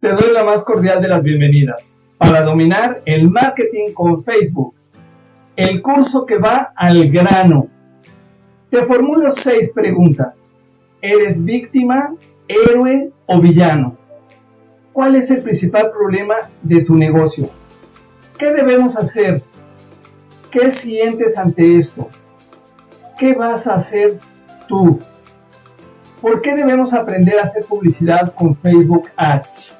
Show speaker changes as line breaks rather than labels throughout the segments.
Te doy la más cordial de las bienvenidas para dominar el marketing con Facebook. El curso que va al grano. Te formulo seis preguntas. ¿Eres víctima, héroe o villano? ¿Cuál es el principal problema de tu negocio? ¿Qué debemos hacer? ¿Qué sientes ante esto? ¿Qué vas a hacer tú? ¿Por qué debemos aprender a hacer publicidad con Facebook Ads?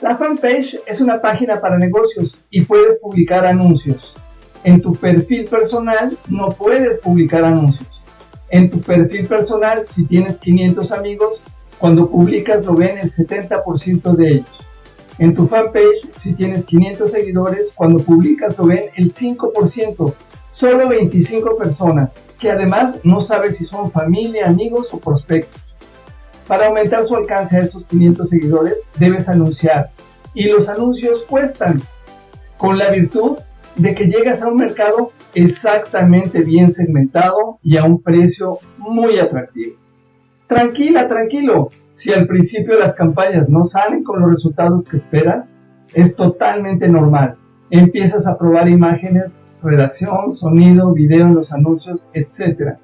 La fanpage es una página para negocios y puedes publicar anuncios. En tu perfil personal no puedes publicar anuncios. En tu perfil personal, si tienes 500 amigos, cuando publicas lo ven el 70% de ellos. En tu fanpage, si tienes 500 seguidores, cuando publicas lo ven el 5%, solo 25 personas, que además no sabes si son familia, amigos o prospectos. Para aumentar su alcance a estos 500 seguidores, debes anunciar. Y los anuncios cuestan, con la virtud de que llegas a un mercado exactamente bien segmentado y a un precio muy atractivo. Tranquila, tranquilo, si al principio las campañas no salen con los resultados que esperas, es totalmente normal. Empiezas a probar imágenes, redacción, sonido, video en los anuncios, etc.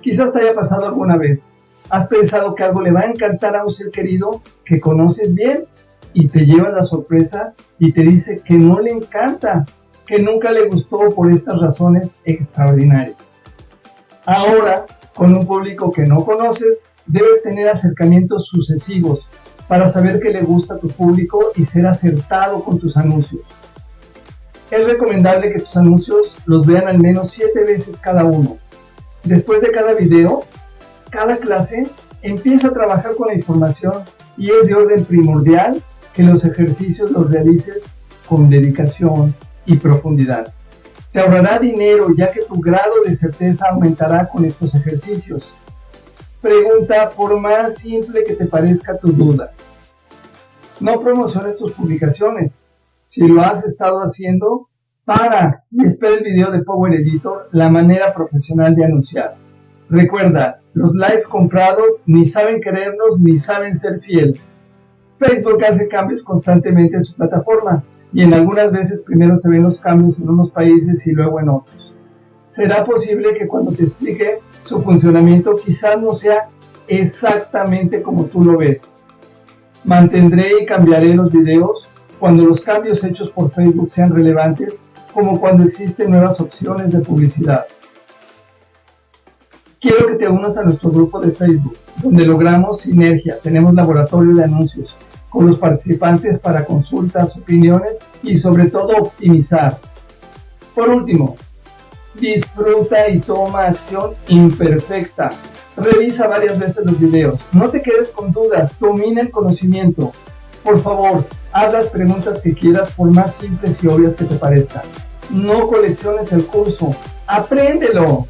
Quizás te haya pasado alguna vez. Has pensado que algo le va a encantar a un ser querido que conoces bien y te lleva la sorpresa y te dice que no le encanta, que nunca le gustó por estas razones extraordinarias. Ahora, con un público que no conoces, debes tener acercamientos sucesivos para saber qué le gusta a tu público y ser acertado con tus anuncios. Es recomendable que tus anuncios los vean al menos 7 veces cada uno. Después de cada video, cada clase, empieza a trabajar con la información y es de orden primordial que los ejercicios los realices con dedicación y profundidad. Te ahorrará dinero ya que tu grado de certeza aumentará con estos ejercicios. Pregunta por más simple que te parezca tu duda. No promociones tus publicaciones. Si lo has estado haciendo, para y espera el video de Power Editor, la manera profesional de anunciar. Recuerda, los likes comprados ni saben querernos ni saben ser fiel. Facebook hace cambios constantemente en su plataforma y en algunas veces primero se ven los cambios en unos países y luego en otros. Será posible que cuando te explique su funcionamiento quizás no sea exactamente como tú lo ves. Mantendré y cambiaré los videos cuando los cambios hechos por Facebook sean relevantes, como cuando existen nuevas opciones de publicidad. Quiero que te unas a nuestro grupo de Facebook, donde logramos sinergia, tenemos laboratorio de anuncios, con los participantes para consultas, opiniones y sobre todo optimizar. Por último, disfruta y toma acción imperfecta. Revisa varias veces los videos. No te quedes con dudas, domina el conocimiento. Por favor, haz las preguntas que quieras por más simples y obvias que te parezcan. No colecciones el curso, apréndelo.